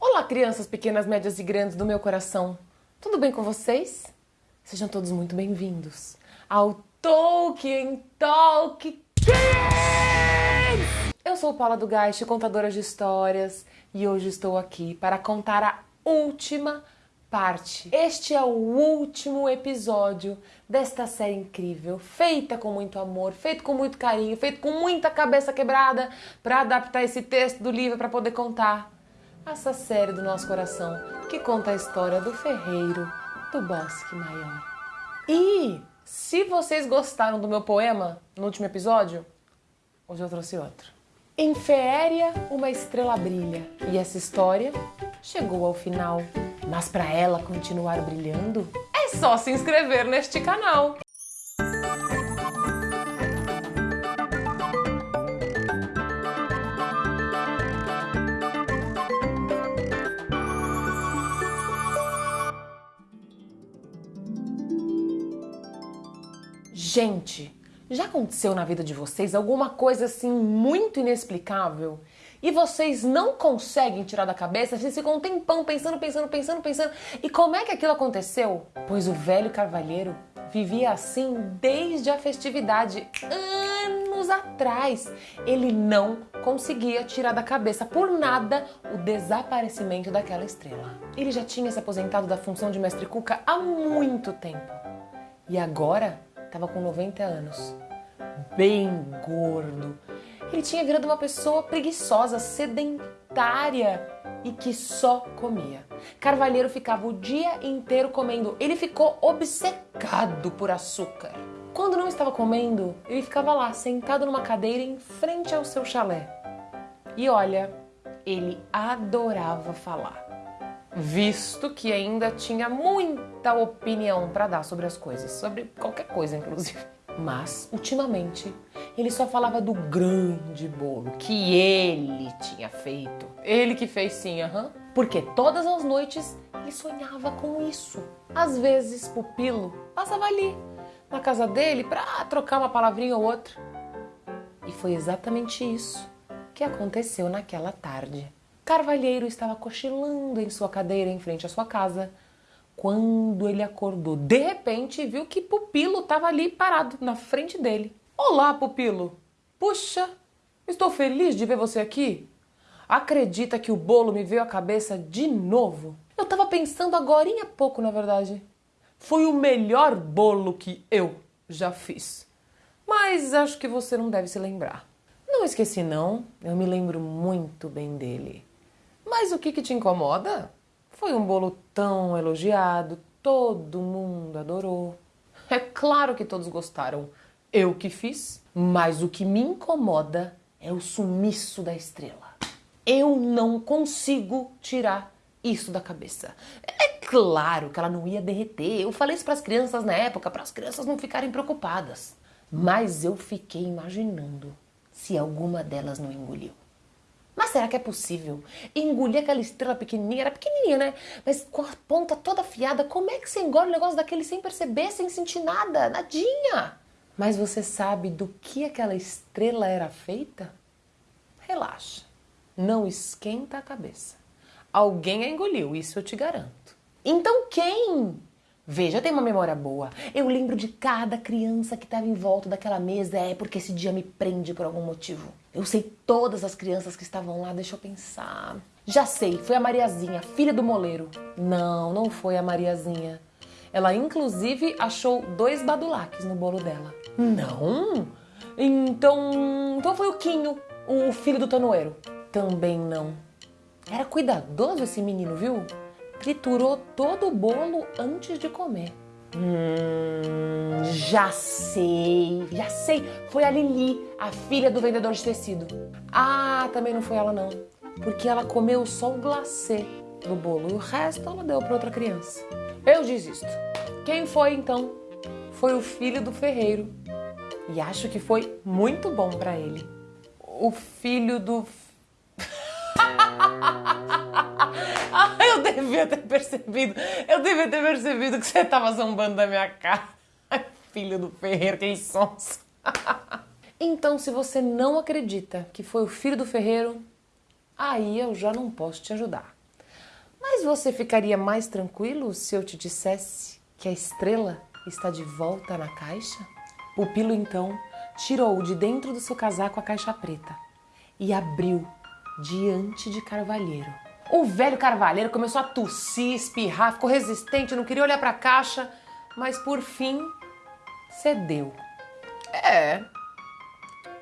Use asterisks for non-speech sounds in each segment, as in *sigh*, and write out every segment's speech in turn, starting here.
Olá, crianças pequenas, médias e grandes do meu coração. Tudo bem com vocês? Sejam todos muito bem-vindos ao Tolkien Talk Kids! Eu sou Paula do Geist, contadora de histórias, e hoje estou aqui para contar a última parte. Este é o último episódio desta série incrível, feita com muito amor, feito com muito carinho, feito com muita cabeça quebrada para adaptar esse texto do livro para poder contar essa série do nosso coração que conta a história do ferreiro do Bosque Maior. E se vocês gostaram do meu poema no último episódio, hoje eu trouxe outro. Em Feéria, uma estrela brilha, e essa história chegou ao final. Mas para ela continuar brilhando, é só se inscrever neste canal. Gente, já aconteceu na vida de vocês alguma coisa assim muito inexplicável e vocês não conseguem tirar da cabeça? Vocês ficam um tempão pensando, pensando, pensando, pensando. E como é que aquilo aconteceu? Pois o velho carvalheiro vivia assim desde a festividade, anos atrás. Ele não conseguia tirar da cabeça por nada o desaparecimento daquela estrela. Ele já tinha se aposentado da função de mestre Cuca há muito tempo. E agora estava com 90 anos, bem gordo. Ele tinha virado uma pessoa preguiçosa, sedentária e que só comia. Carvalheiro ficava o dia inteiro comendo. Ele ficou obcecado por açúcar. Quando não estava comendo, ele ficava lá, sentado numa cadeira em frente ao seu chalé. E olha, ele adorava falar visto que ainda tinha muita opinião para dar sobre as coisas, sobre qualquer coisa, inclusive. Mas, ultimamente, ele só falava do grande bolo que ele tinha feito. Ele que fez sim, aham. Uhum. Porque todas as noites ele sonhava com isso. Às vezes, Pupilo passava ali, na casa dele, para trocar uma palavrinha ou outra. E foi exatamente isso que aconteceu naquela tarde. Carvalheiro estava cochilando em sua cadeira em frente à sua casa quando ele acordou. De repente, viu que Pupilo estava ali parado na frente dele. Olá, Pupilo! Puxa, estou feliz de ver você aqui. Acredita que o bolo me veio à cabeça de novo? Eu estava pensando agora há pouco, na verdade. Foi o melhor bolo que eu já fiz. Mas acho que você não deve se lembrar. Não esqueci, não. Eu me lembro muito bem dele. Mas o que, que te incomoda? Foi um bolo tão elogiado, todo mundo adorou. É claro que todos gostaram. Eu que fiz, mas o que me incomoda é o sumiço da estrela. Eu não consigo tirar isso da cabeça. É claro que ela não ia derreter. Eu falei isso para as crianças na época, para as crianças não ficarem preocupadas. Mas eu fiquei imaginando se alguma delas não engoliu. Mas será que é possível engolir aquela estrela pequenininha? Era pequenininha, né? Mas com a ponta toda afiada, como é que você engole um negócio daquele sem perceber, sem sentir nada? Nadinha! Mas você sabe do que aquela estrela era feita? Relaxa, não esquenta a cabeça. Alguém a engoliu, isso eu te garanto. Então quem? Veja, eu tenho uma memória boa. Eu lembro de cada criança que estava em volta daquela mesa. É porque esse dia me prende por algum motivo. Eu sei todas as crianças que estavam lá, deixa eu pensar. Já sei, foi a Mariazinha, filha do moleiro. Não, não foi a Mariazinha. Ela inclusive achou dois badulaques no bolo dela. Não? Então, então foi o Quinho, o filho do tanoeiro. Também não. Era cuidadoso esse menino, viu? Triturou todo o bolo antes de comer. Hum, já sei, já sei. Foi a Lili, a filha do vendedor de tecido. Ah, também não foi ela não, porque ela comeu só o glacê do bolo e o resto ela deu para outra criança. Eu desisto. Quem foi então? Foi o filho do ferreiro. E acho que foi muito bom para ele. O filho do *laughs* devia ter percebido. Eu devia ter percebido que você estava zombando da minha cara. Filho do ferreiro, que sons. então, se você não acredita que foi o filho do ferreiro, aí eu já não posso te ajudar. Mas você ficaria mais tranquilo se eu te dissesse que a estrela está de volta na caixa? Pupilo então tirou de dentro do seu casaco a caixa preta e abriu diante de Carvalheiro. O velho Carvalheiro começou a tossir, espirrar, ficou resistente, não queria olhar para a caixa, mas por fim cedeu. É,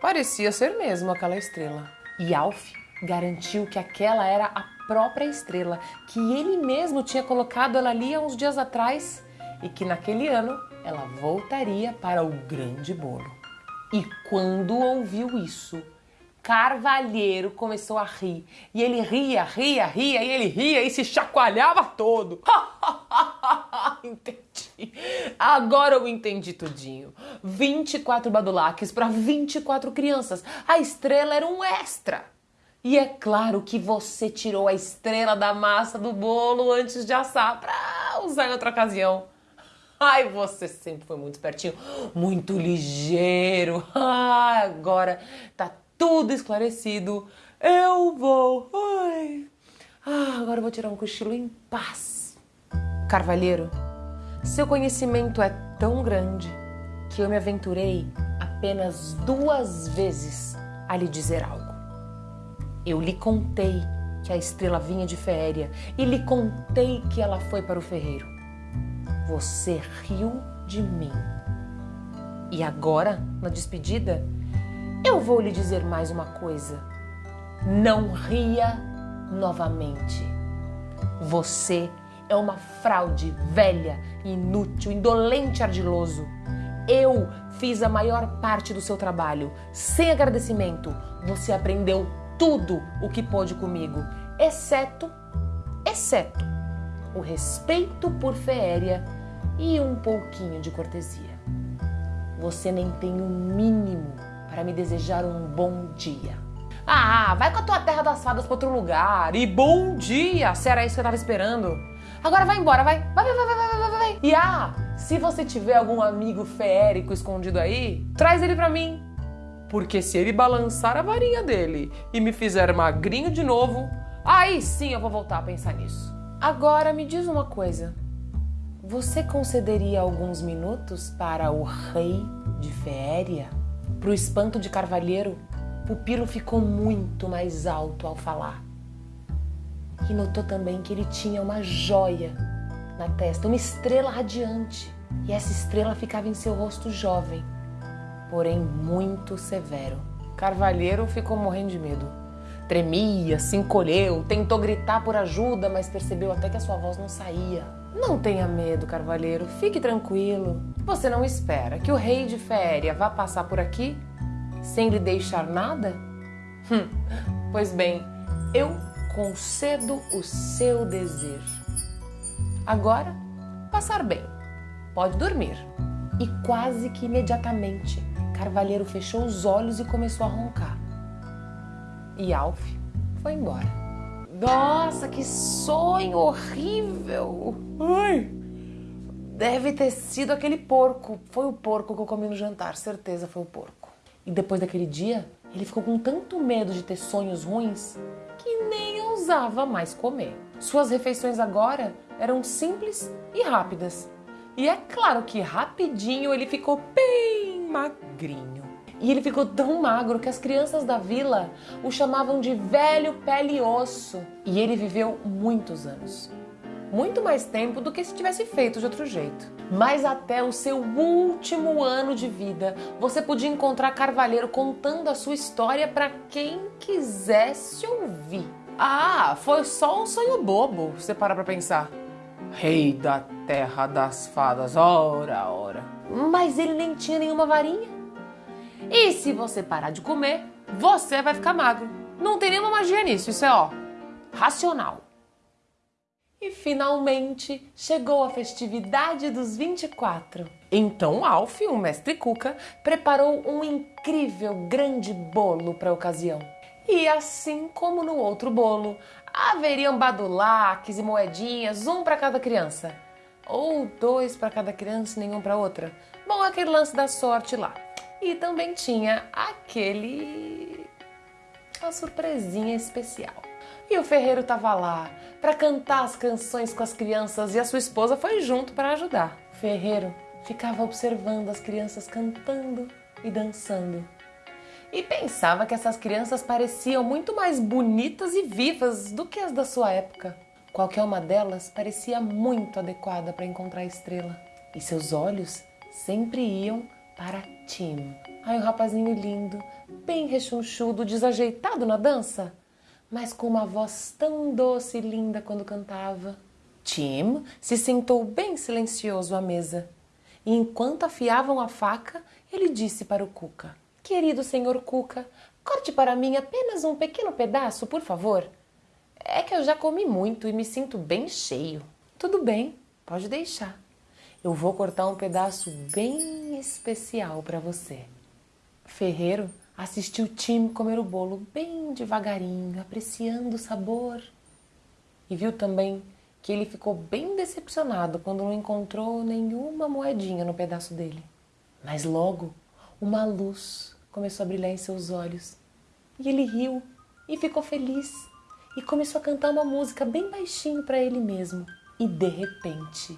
parecia ser mesmo aquela estrela. E Alf garantiu que aquela era a própria estrela, que ele mesmo tinha colocado ela ali há uns dias atrás e que naquele ano ela voltaria para o grande bolo. E quando ouviu isso, Carvalheiro começou a rir. E ele ria, ria, ria, e ele ria e se chacoalhava todo. *laughs* entendi. Agora eu entendi tudinho. 24 badulaques para 24 crianças. A estrela era um extra. E é claro que você tirou a estrela da massa do bolo antes de assar para usar em outra ocasião. Ai, você sempre foi muito espertinho, muito ligeiro. *laughs* Ah, agora tá tudo esclarecido. Eu vou. Ai. Ah, agora eu vou tirar um cochilo em paz. Carvalheiro, seu conhecimento é tão grande que eu me aventurei apenas duas vezes a lhe dizer algo. Eu lhe contei que a estrela vinha de Féria e lhe contei que ela foi para o ferreiro. Você riu de mim. E agora, na despedida, eu vou lhe dizer mais uma coisa. Não ria novamente. Você é uma fraude velha, inútil, indolente, ardiloso. Eu fiz a maior parte do seu trabalho. Sem agradecimento, você aprendeu tudo o que pôde comigo, exceto, exceto o respeito por Féria e um pouquinho de cortesia. Você nem tem o um mínimo para me desejar um bom dia. Ah, vai com a tua terra das fadas para outro lugar. E bom dia, se era isso que eu tava esperando. Agora vai embora, vai. Vai, vai, vai, vai, vai, vai, vai. E ah, se você tiver algum amigo feérico escondido aí, traz ele para mim porque se ele balançar a varinha dele e me fizer magrinho de novo, aí sim eu vou voltar a pensar nisso. Agora me diz uma coisa. Você concederia alguns minutos para o rei de Féria? Para o espanto de Carvalheiro, Pupilo ficou muito mais alto ao falar. E notou também que ele tinha uma joia na testa, uma estrela radiante. E essa estrela ficava em seu rosto jovem, porém muito severo. Carvalheiro ficou morrendo de medo. Tremia, se encolheu, tentou gritar por ajuda, mas percebeu até que a sua voz não saía. Não tenha medo, Carvalheiro, fique tranquilo. Você não espera que o rei de Féria vá passar por aqui sem lhe deixar nada? Hum, pois bem, eu concedo o seu desejo. Agora, passar bem. Pode dormir. E quase que imediatamente Carvalheiro fechou os olhos e começou a roncar. E Alf foi embora. Nossa, que sonho horrível! Ai! Deve ter sido aquele porco. Foi o porco que eu comi no jantar, certeza foi o porco. E depois daquele dia, ele ficou com tanto medo de ter sonhos ruins que nem ousava mais comer. Suas refeições agora eram simples e rápidas. E é claro que rapidinho ele ficou bem magrinho. E ele ficou tão magro que as crianças da vila o chamavam de velho pele e osso. E ele viveu muitos anos. Muito mais tempo do que se tivesse feito de outro jeito. Mas até o seu último ano de vida, você podia encontrar Carvalheiro contando a sua história para quem quisesse ouvir. Ah, foi só um sonho bobo, você para pra pensar. Rei da terra das fadas, ora, ora. Mas ele nem tinha nenhuma varinha. E se você parar de comer, você vai ficar magro. Não tem nenhuma magia nisso, isso é ó, racional. E finalmente chegou a festividade dos 24. Então Alf, o mestre Cuca, preparou um incrível grande bolo para a ocasião. E assim como no outro bolo, haveriam badulaques e moedinhas, um para cada criança. Ou dois para cada criança e nenhum para outra. Bom, aquele lance da sorte lá. E também tinha aquele. uma surpresinha especial. E o ferreiro estava lá para cantar as canções com as crianças e a sua esposa foi junto para ajudar. O ferreiro ficava observando as crianças cantando e dançando. E pensava que essas crianças pareciam muito mais bonitas e vivas do que as da sua época. Qualquer uma delas parecia muito adequada para encontrar a estrela. E seus olhos sempre iam para Tim. Ai, um rapazinho lindo, bem rechonchudo, desajeitado na dança, mas com uma voz tão doce e linda quando cantava. Tim se sentou bem silencioso à mesa. E enquanto afiavam a faca, ele disse para o Cuca: Querido senhor Cuca, corte para mim apenas um pequeno pedaço, por favor. É que eu já comi muito e me sinto bem cheio. Tudo bem, pode deixar. Eu vou cortar um pedaço bem especial para você. Ferreiro assistiu Tim comer o bolo bem devagarinho, apreciando o sabor. E viu também que ele ficou bem decepcionado quando não encontrou nenhuma moedinha no pedaço dele. Mas logo uma luz começou a brilhar em seus olhos. E ele riu e ficou feliz e começou a cantar uma música bem baixinho para ele mesmo. E de repente,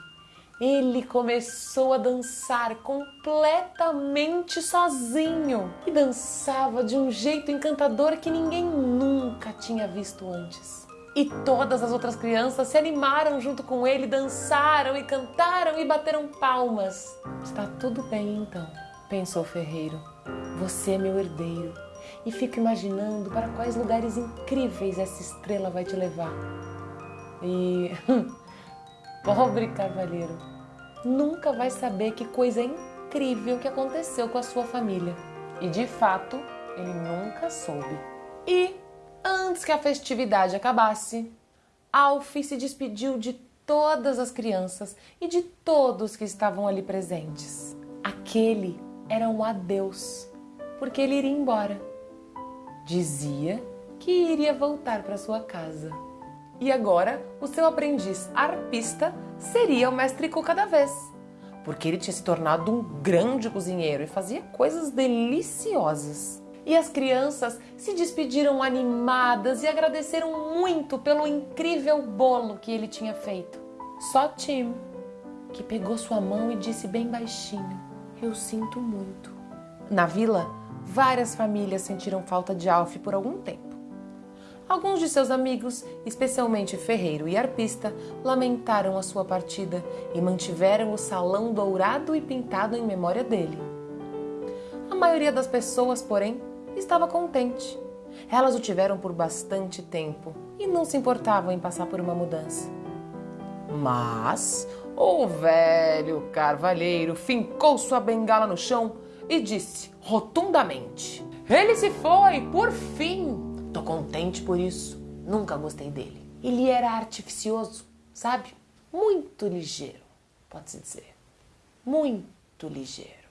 ele começou a dançar completamente sozinho e dançava de um jeito encantador que ninguém nunca tinha visto antes. E todas as outras crianças se animaram junto com ele, dançaram e cantaram e bateram palmas. Está tudo bem então, pensou o ferreiro. Você é meu herdeiro e fico imaginando para quais lugares incríveis essa estrela vai te levar. E *laughs* pobre cavalheiro, nunca vai saber que coisa incrível que aconteceu com a sua família. E de fato, ele nunca soube. E antes que a festividade acabasse, Alf se despediu de todas as crianças e de todos que estavam ali presentes. Aquele era um adeus, porque ele iria embora dizia que iria voltar para sua casa. E agora o seu aprendiz arpista seria o mestre Cuca da vez, porque ele tinha se tornado um grande cozinheiro e fazia coisas deliciosas. E as crianças se despediram animadas e agradeceram muito pelo incrível bolo que ele tinha feito. Só Tim, que pegou sua mão e disse bem baixinho: Eu sinto muito. Na vila, várias famílias sentiram falta de Alf por algum tempo. Alguns de seus amigos, especialmente ferreiro e arpista, lamentaram a sua partida e mantiveram o salão dourado e pintado em memória dele. A maioria das pessoas, porém, estava contente. Elas o tiveram por bastante tempo e não se importavam em passar por uma mudança. Mas o velho carvalheiro fincou sua bengala no chão e disse rotundamente: Ele se foi, por fim! Contente por isso. Nunca gostei dele. Ele era artificioso, sabe? Muito ligeiro, pode-se dizer. Muito ligeiro.